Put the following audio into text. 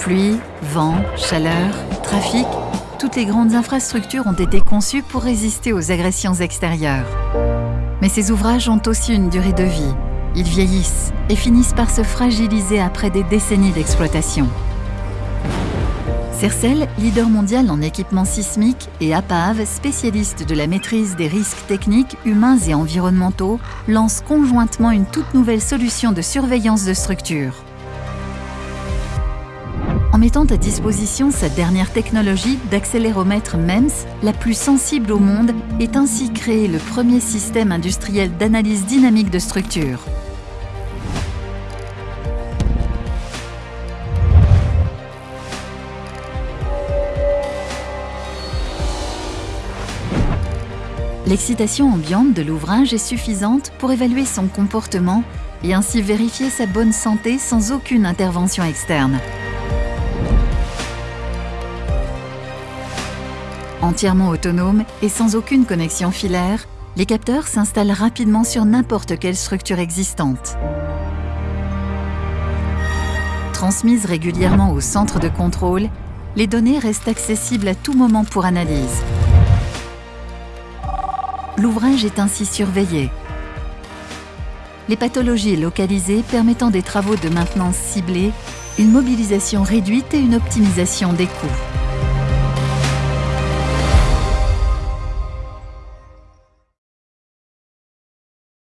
Pluie, vent, chaleur, trafic, toutes les grandes infrastructures ont été conçues pour résister aux agressions extérieures. Mais ces ouvrages ont aussi une durée de vie. Ils vieillissent et finissent par se fragiliser après des décennies d'exploitation. Cercel, leader mondial en équipement sismique, et APAV, spécialiste de la maîtrise des risques techniques, humains et environnementaux, lancent conjointement une toute nouvelle solution de surveillance de structures. Mettant à disposition sa dernière technologie d'accéléromètre MEMS, la plus sensible au monde, est ainsi créé le premier système industriel d'analyse dynamique de structures. L'excitation ambiante de l'ouvrage est suffisante pour évaluer son comportement et ainsi vérifier sa bonne santé sans aucune intervention externe. Entièrement autonome et sans aucune connexion filaire, les capteurs s'installent rapidement sur n'importe quelle structure existante. Transmises régulièrement au centre de contrôle, les données restent accessibles à tout moment pour analyse. L'ouvrage est ainsi surveillé. Les pathologies localisées permettant des travaux de maintenance ciblés, une mobilisation réduite et une optimisation des coûts.